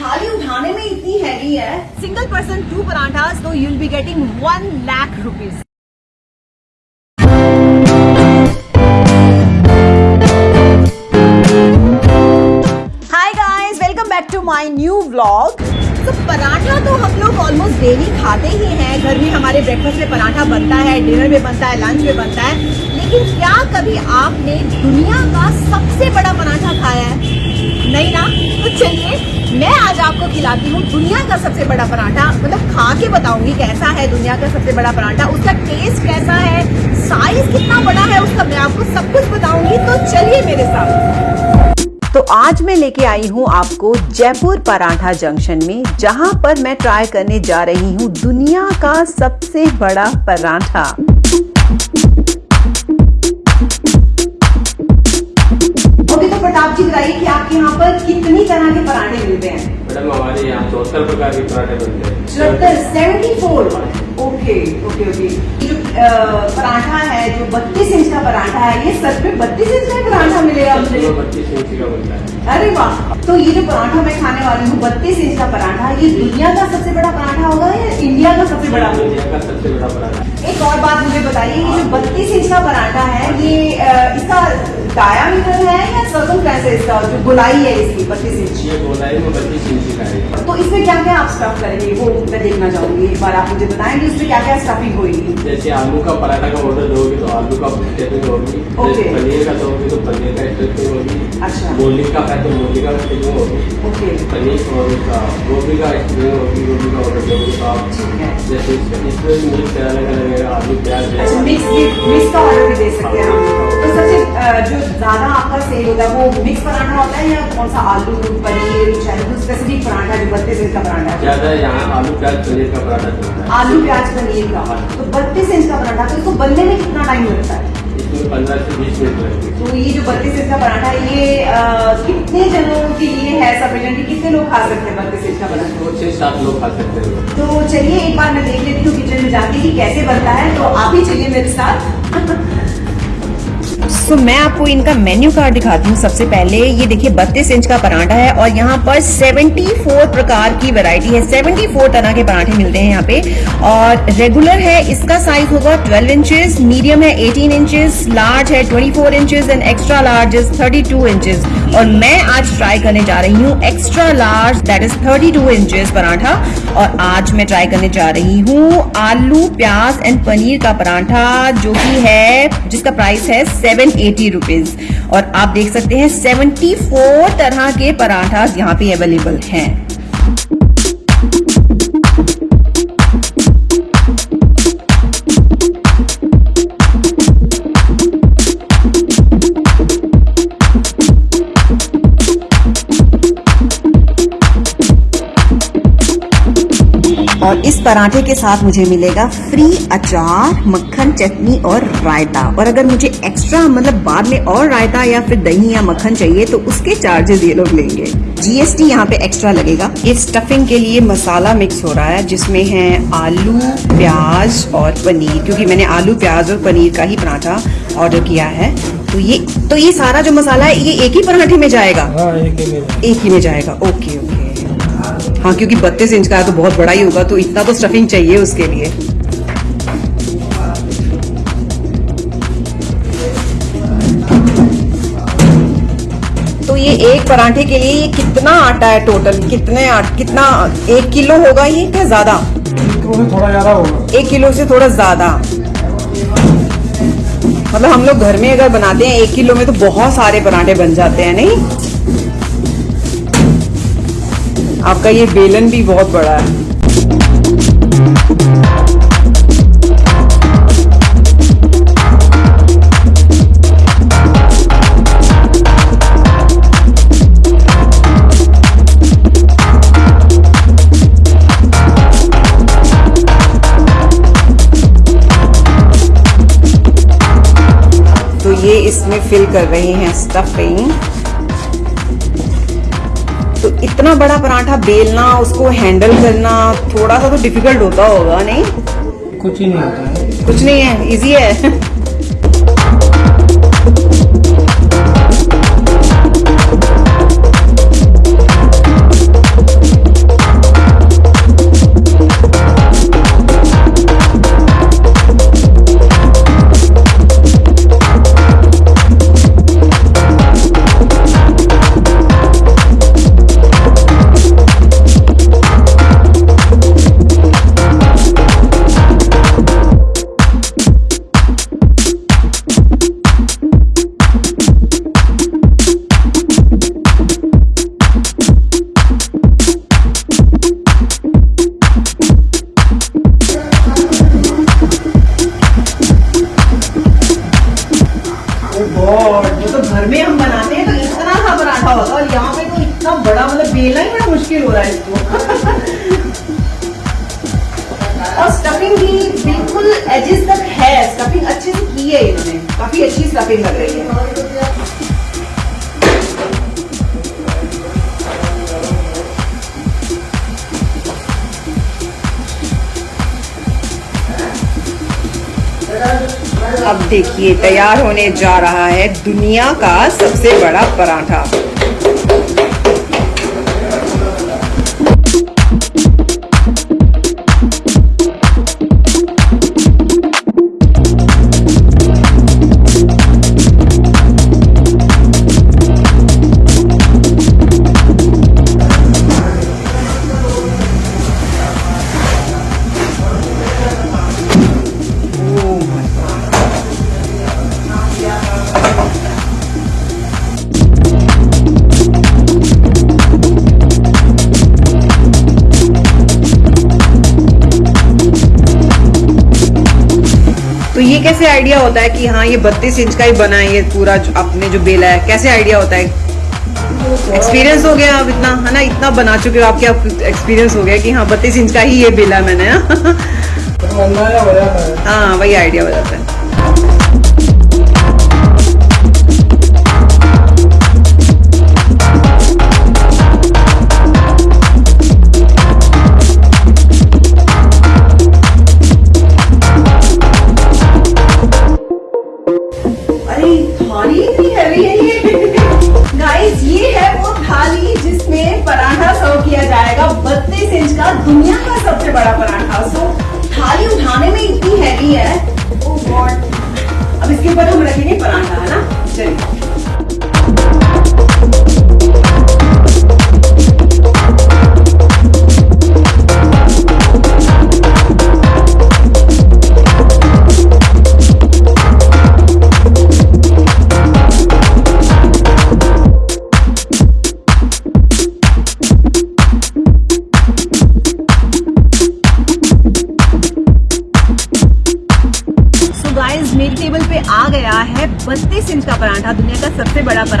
थाली उठाने में इतनी हैवी है। सिंगल पर्सन टू पराठास तो you will be getting one lakh rupees hi guys welcome back to my new vlog तो पराठा तो हम लोग ऑलमोस्ट डेली खाते ही हैं। घर में हमारे ब्रेकफास्ट में पराठा बनता है डिनर में बनता है लंच में बनता है। लेकिन क्या कभी आपने दुनिया का सबसे बड़ा पराठा खाया है? नहीं ना? तो चलिए, मैं आज आपको खिलाती हूँ दुनिया का सबसे बड़ा पराठा। मतलब खा के बताऊँगी कैसा है दुनिया का सबसे बड़ा पराठा, उसका टेस्ट कैसा है साइज़ कितना बड़ा है, उसका मैं आपको सब कुछ बताऊँगी। तो चलिए मेरे साथ। तो आज मैं लेके आई हूँ आपको जयपुर पराठा जंक्शन में, जहाँ पर मैं ट्राई करने जा रही हूँ दुनिया का सबसे बड़ा पराठा। ओके तो प्रताप जी बताइए कि आपके यहाँ पर कितनी तरह के पराठे मिलते हैं? मैडम हमारे यहाँ चौहत्तर प्रकार के पराठे बनते हैं। चौहत्तर seventy four okay okay. Okay जो पराठा है जो बत्तीस इंच का पराठा है ये सच में बत्तीस इंच का पराठा मिलेगा मुझे? बत्तीस इंच का बनता है। अरे वाह! तो ये जो पराठा मैं खाने वाली हूँ बत्तीस इंच का पराठा ये दुनिया का सबसे बड़ा पराठा होगा या इंडिया का सबसे बड़ा? इंडिया का सबसे बड़ा पराठा। एक और बात मुझे बताइए ये जो बत्तीस इंच का पराठा है ये इसका डायामीटर है या सर्कल कैसे इसका जो गोलाई है इसकी बत्तीस इंच ये गोलाई में बत्तीस इंच का है। तो इसमें क्या क्या आप स्टफ़ करेंगे? वो मैं देखना चाहूँगी एक बार आप मुझे बताएँगे इसमें क्या क्या स्टफिंग होगी। जैसे आलू का पराठा का ऑर्डर दोगे तो आलू का होगी पनीर का दोगे तो पनीर का स्टफिंग होगी। अच्छा। मूली का है तो मूली का स्टेपिंग होगी ओके। पनीर और उसका गोभी का स्टेपिंग होगी गोभी का ऑर्डर दोगे तो आप है। जैसे इसमें मिक्स कराने का लगेगा आलू प्याज अच्छा मिक्स मिक्स का ऑर्डर भी दे सकते हैं तो सबसे जो ज़्यादा आपका सेल होता है वो मिक्स पराठा होता है या कौन सा आलू पनीर चाहे कोई स्पेसिफिक पराठा जो बत्तीस इंच का पराठा है? ज़्यादा यहाँ आलू प्याज पनीर का पराठा आलू प्याज पनीर का। तो बत्तीस इंच का पराठा तो इसको बनने में कितना टाइम लगता है? पंद्रह से बीस मिनट लगेंगे तो ये जो बत्तीस इंच का पराठा है ये कितने जनों के लिए है सफिशिएंट कितने लोग खा सकते हैं बत्तीस इंच का पराठा? छह सात लोग खा सकते हैं। तो चलिए एक बार मैं देख लेती हूँ किचन में जाके कि कैसे बनता है तो आप ही चलिए मेरे साथ। तो मैं आपको इनका मेन्यू कार्ड दिखाती हूँ सबसे पहले। ये देखिए 32 इंच का पराठा है और यहाँ पर 74 प्रकार की वैरायटी है। 74 तरह के पराठे मिलते हैं यहाँ पे। और रेगुलर है, इसका साइज़ होगा 12 इंचेस मीडियम है 18 इंचेस लार्ज है 24 inches and extra large is 32 inches और मैं आज ट्राई करने जा रही हूँ extra large that is 32 inches paratha. और आज मैं ट्राई करने जा रही हूँ आलू, प्याज एंड पनीर का पराठा, जो कि है, जिसका प्राइस है सेवन एटी रुपीज़। और आप देख सकते हैं 74 तरह के पराठा यहाँ पे अवेलेबल हैं। और इस पराठे के साथ मुझे मिलेगा फ्री अचार मक्खन चटनी और रायता। और अगर मुझे एक्स्ट्रा मतलब बाद में और रायता या फिर दही या मक्खन चाहिए तो उसके चार्जेस ये लोग लेंगे। जीएसटी यहाँ पे एक्स्ट्रा लगेगा। इस स्टफिंग के लिए मसाला मिक्स हो रहा है जिसमें है आलू प्याज और पनीर क्योंकि मैंने आलू प्याज और पनीर का ही पराठा ऑर्डर किया है। तो ये तो ये सारा जो मसाला है ये एक ही पराठे में जाएगा? हाँ एक ही में। एक ही में जाएगा। ओके ओके हाँ क्योंकि बत्तीस इंच का है तो बहुत बड़ा ही होगा तो इतना तो स्टफिंग चाहिए उसके लिए। तो ये एक पराठे के लिए ये कितना आटा है टोटल कितने आट, कितना एक किलो होगा ये क्या ज़्यादा? थोड़ा ज़्यादा होगा एक किलो से थोड़ा ज़्यादा। मतलब हम लोग घर में अगर बनाते हैं एक किलो में तो बहुत सारे पराठे बन जाते हैं नहीं? आपका ये बेलन भी बहुत बड़ा है। तो ये इसमें फिल कर रहे हैं स्टफिंग तो इतना बड़ा पराठा बेलना उसको हैंडल करना थोड़ा सा तो डिफ़िकल्ट होता होगा नहीं? कुछ ही नहीं होता है। कुछ नहीं है इजी है। मुश्किल हो रहा है इसको। और स्टफिंग भी बिल्कुल एजेस तक है। स्टफिंग अच्छे से की है इन्होंने। काफ़ी अच्छी स्टफिंग लग रही है। अब देखिए, तैयार होने जा रहा है दुनिया का सबसे बड़ा पराठा। ये कैसे आइडिया होता है कि हाँ ये बत्तीस इंच का ही बना है ये पूरा जो आपने जो बेला है कैसे आइडिया होता है? एक्सपीरियंस हो गया आप इतना है ना? इतना बना चुके हो आपके आप एक्सपीरियंस हो गया कि हाँ बत्तीस इंच का ही ये बेला है मैंने। हाँ वही आइडिया हो जाता है। दुनिया का सबसे बड़ा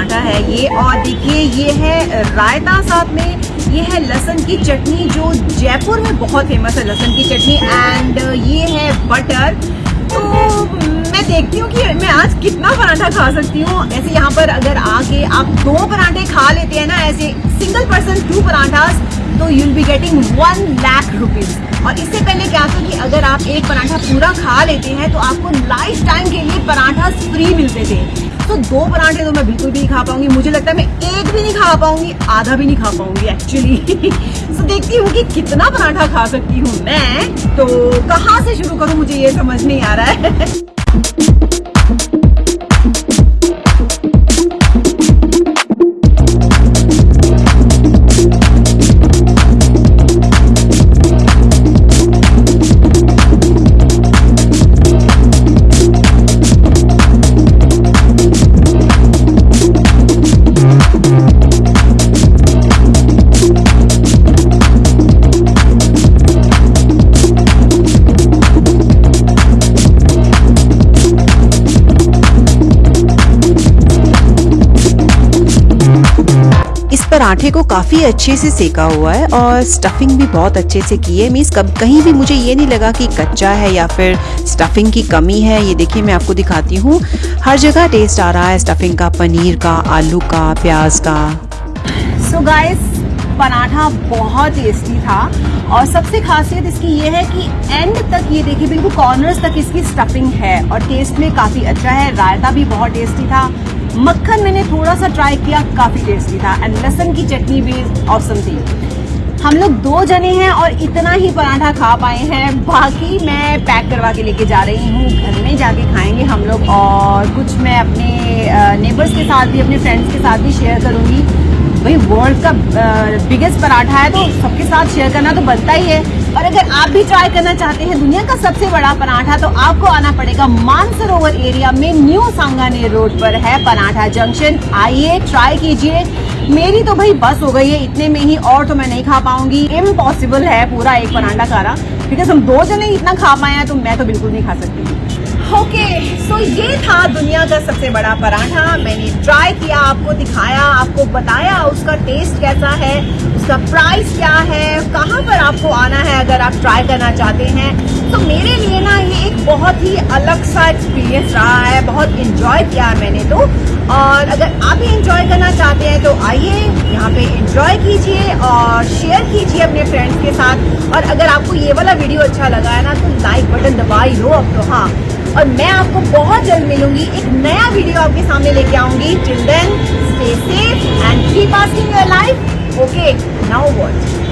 पराठा है ये। और देखिए, ये है रायता साथ में। ये है लहसुन की चटनी जो जयपुर में बहुत फ़ेमस है, लहसुन की चटनी एंड ये है बटर तो मैं देखती हूँ कि मैं आज कितना पराठा खा सकती हूँ। ऐसे यहाँ पर अगर आके आप दो पराठे खा लेते हैं ना, ऐसे सिंगल पर्सन टू पराठास तो you will be getting one lakh rupees और इससे पहले क्या था कि अगर आप एक पराठा पूरा खा लेते हैं तो आपको लाइफ टाइम के लिए पराठा फ्री मिलते थे। तो दो पराठे तो मैं बिल्कुल भी नहीं खा पाऊँगी। मुझे लगता है मैं एक भी नहीं खा पाऊँगी, आधा भी नहीं खा पाऊँगी एक्चुअली तो देखती हूँ कि कितना पराठा खा सकती हूँ मैं। तो कहाँ से शुरू करूँ, मुझे ये समझ नहीं आ रहा है। पराठे को काफ़ी अच्छे से सेका हुआ है और स्टफिंग भी बहुत अच्छे से की है। मीन्स कब कहीं भी मुझे ये नहीं लगा कि कच्चा है या फिर स्टफिंग की कमी है। ये देखिए, मैं आपको दिखाती हूँ। हर जगह टेस्ट आ रहा है स्टफिंग का, पनीर का, आलू का, प्याज का। सो गाइस पराठा बहुत टेस्टी था और सबसे खासियत इसकी ये है कि एंड तक ये देखिए, बिल्कुल कॉर्नर्स तक इसकी स्टफिंग है और टेस्ट में काफ़ी अच्छा है। रायता भी बहुत टेस्टी था। मक्खन मैंने थोड़ा सा ट्राई किया, काफ़ी टेस्टी था। एंड लहसन की चटनी भी औसम थी। हम लोग दो जने हैं और इतना ही पराठा खा पाए हैं। बाकी मैं पैक करवा के लेके जा रही हूँ। घर में जाके खाएँगे हम लोग और कुछ मैं अपने नेबर्स के साथ भी, अपने फ्रेंड्स के साथ भी शेयर करूँगी। भाई वर्ल्ड का बिगेस्ट पराठा है तो सबके साथ शेयर करना तो बनता ही है। और अगर आप भी ट्राई करना चाहते हैं दुनिया का सबसे बड़ा पराठा तो आपको आना पड़ेगा मानसरोवर एरिया में न्यू सांगानेर रोड पर है पराठा जंक्शन आइए ट्राई कीजिए। मेरी तो भाई बस हो गई है इतने में ही और तो मैं नहीं खा पाऊँगी। इम्पॉसिबल है पूरा एक पराठा खाना। बिकॉज़ हम दो जने इतना खा पाए हैं तो मैं तो बिल्कुल नहीं खा सकती। ओके okay, सो so ये था दुनिया का सबसे बड़ा पराठा। मैंने ट्राई आपको दिखाया, आपको बताया उसका टेस्ट कैसा है, उसका प्राइस क्या है, कहाँ पर आपको आना है अगर आप ट्राई करना चाहते हैं। तो मेरे लिए ना ये एक बहुत ही अलग सा एक्सपीरियंस रहा है, बहुत इंजॉय किया मैंने तो। और अगर आप भी इंजॉय करना चाहते हैं तो आइए, यहाँ पे इंजॉय कीजिए और शेयर कीजिए अपने फ्रेंड्स के साथ। और अगर आपको ये वाला वीडियो अच्छा लगा है ना तो लाइक बटन दबाई लो अब तो हाँ। और मैं आपको बहुत जल्द मिलूँगी। एक नया वीडियो आपके सामने लेके आऊँगी। Children stay safe and keep asking your life okay now what